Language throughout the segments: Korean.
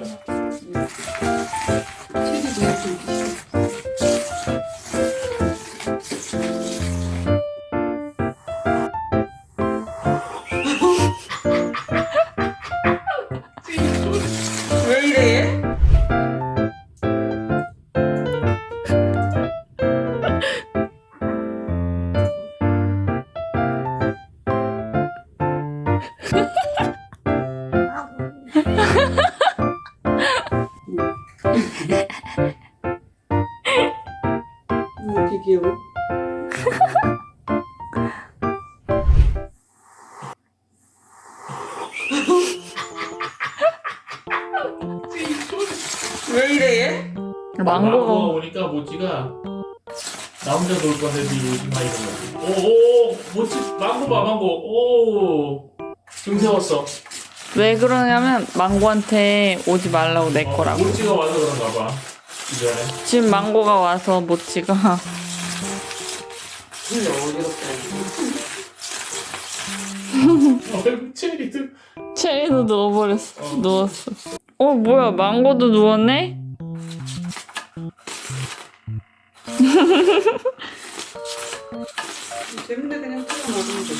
나오 이렇게 귀여워? 왜 이래? 망고가 오니까 모찌가 나 혼자 놀 건데 니 오지 마 이런 거. 오오 모찌 망고 봐 망고. 오. 등 세웠어. 왜 그러냐면 망고한테 오지 말라고 내 어, 거라고. 모찌가 와서 그런가 봐. 이전에. 지금 망고가 와서 모찌가. 어, 체리도. 체리도 누워버렸어. 누웠어. 어 뭐야 망고도 누웠네? 재밌네 그냥 찍어 먹으면 돼.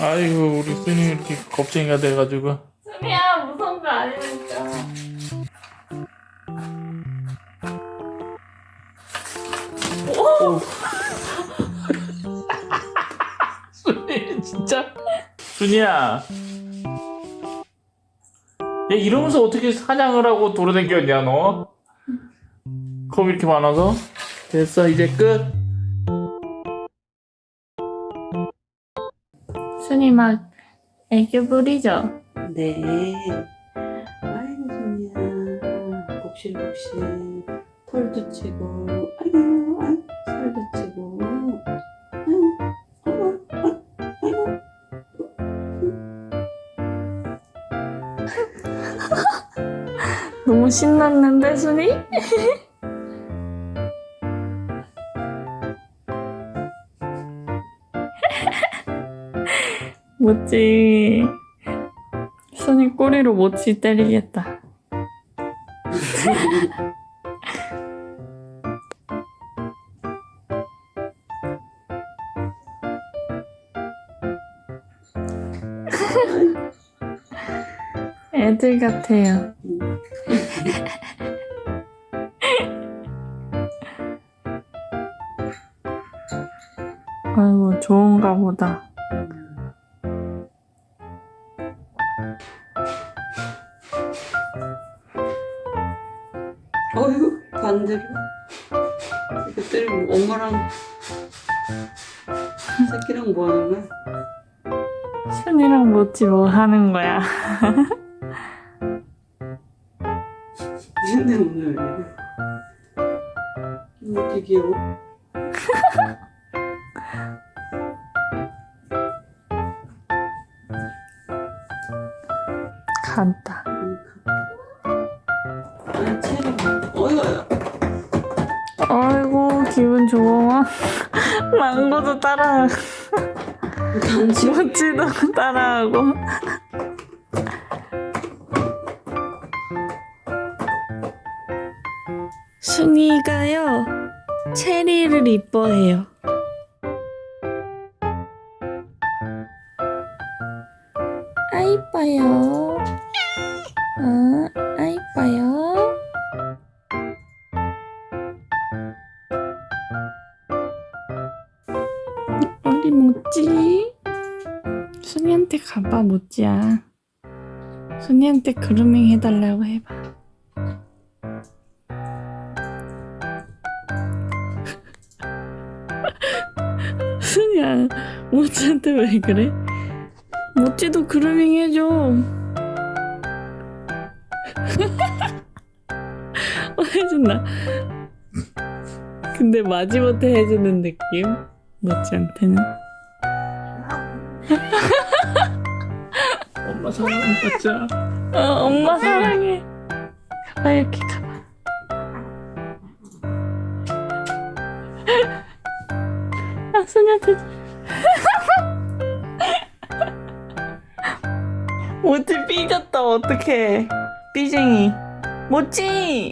아이고 우리 순이 이렇게 겁쟁이가 돼가지고. 순이야 무서운 거 아니니까. 순이 진짜. 순이야. 얘 이러면서 어떻게 사냥을 하고 돌아다녔냐 너? 겁 이렇게 많아서? 됐어 이제 끝. 순이 막 애교 부리죠? 네. 아이고 손이야. 복실복실. 털도 치고. 아이고 아이고 살도 치고. 너무 신났는데 순이? 모찌 순이 꼬리로 모찌 때리겠다. 애들 같아요 아이고 좋은가 보다 어이구 반대로. 때리면 엄마랑 새끼랑 뭐 하는 거야? 순이랑 모찌 뭐 하는 거야 근데 오늘 귀여워? 간다 아 아이고 기분 좋아 망고도 따라 간지. 모찌도 따라하고 순이가요 체리를 이뻐해요. 아 이뻐요. 아, 아 우리 모찌 순이한테 가봐 모찌야. 순이한테 그루밍 해달라고 해봐 순이야 모찌한테 왜 그래? 모찌도 그루밍 해줘 어, 해준다 근데 마지못해 해주는 느낌? 모찌한테는 엄마 사랑해 가자. 어, 엄마 사랑해 가봐 이렇게 아 소녀한테 모찌 삐졌다 어떡해. 삐쟁이. 모찌!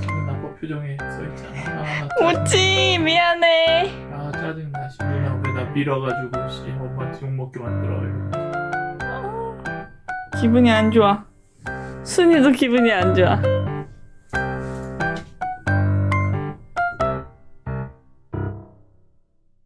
기분 나빠 표정에 써 있잖아. 아, 모찌 미안해. 아 짜증나. 씨 누나 왜나 밀어가지고 씨 엄마 지옥 먹게 만들어. 기분이 안 좋아. 순이도 기분이 안 좋아